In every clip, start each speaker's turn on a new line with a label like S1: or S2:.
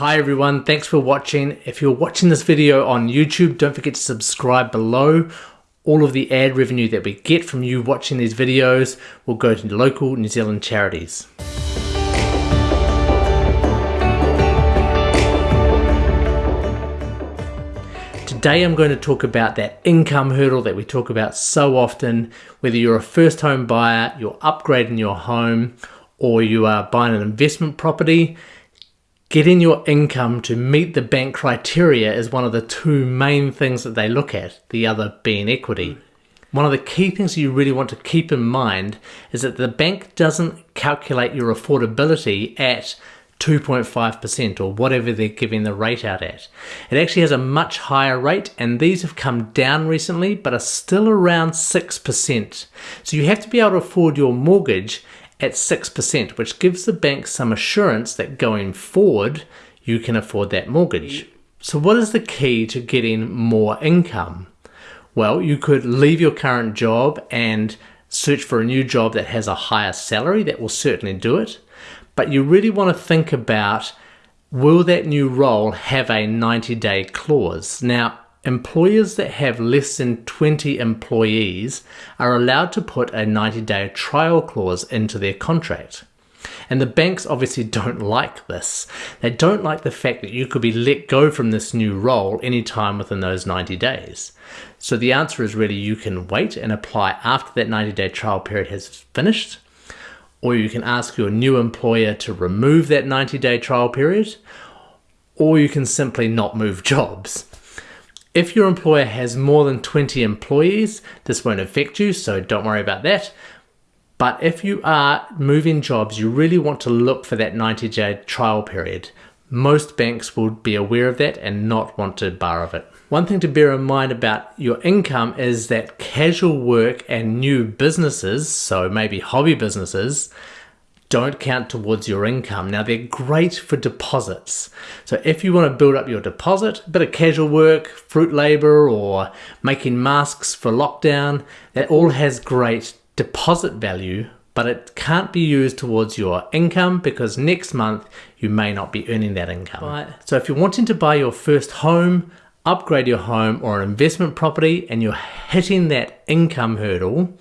S1: Hi everyone, thanks for watching. If you're watching this video on YouTube, don't forget to subscribe below. All of the ad revenue that we get from you watching these videos will go to local New Zealand charities. Today I'm going to talk about that income hurdle that we talk about so often, whether you're a first home buyer, you're upgrading your home, or you are buying an investment property Getting your income to meet the bank criteria is one of the two main things that they look at, the other being equity. One of the key things you really want to keep in mind is that the bank doesn't calculate your affordability at 2.5% or whatever they're giving the rate out at. It actually has a much higher rate and these have come down recently but are still around 6%. So you have to be able to afford your mortgage at 6%, which gives the bank some assurance that going forward, you can afford that mortgage. So what is the key to getting more income? Well, you could leave your current job and search for a new job that has a higher salary. That will certainly do it. But you really want to think about, will that new role have a 90 day clause? Now, Employers that have less than 20 employees are allowed to put a 90 day trial clause into their contract. And the banks obviously don't like this. They don't like the fact that you could be let go from this new role anytime within those 90 days. So the answer is really you can wait and apply after that 90 day trial period has finished, or you can ask your new employer to remove that 90 day trial period, or you can simply not move jobs. If your employer has more than 20 employees, this won't affect you, so don't worry about that. But if you are moving jobs, you really want to look for that 90 day trial period. Most banks will be aware of that and not want to bar of it. One thing to bear in mind about your income is that casual work and new businesses, so maybe hobby businesses, don't count towards your income. Now they're great for deposits. So if you want to build up your deposit, a bit of casual work, fruit labor or making masks for lockdown, that all has great deposit value, but it can't be used towards your income because next month you may not be earning that income. Right. So if you're wanting to buy your first home, upgrade your home or an investment property and you're hitting that income hurdle,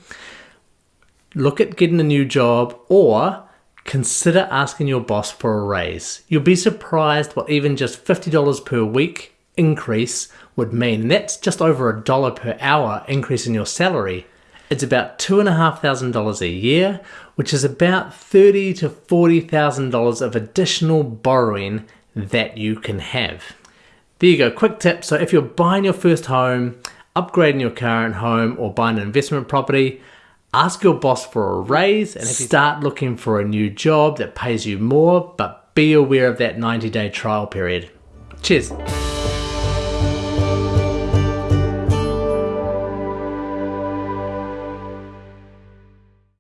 S1: look at getting a new job or consider asking your boss for a raise. You'll be surprised what even just $50 per week increase would mean. That's just over a dollar per hour increase in your salary. It's about $2,500 a year, which is about $30 to $40,000 of additional borrowing that you can have. There you go, quick tip. So if you're buying your first home, upgrading your current home, or buying an investment property, Ask your boss for a raise and start looking for a new job that pays you more, but be aware of that 90 day trial period. Cheers.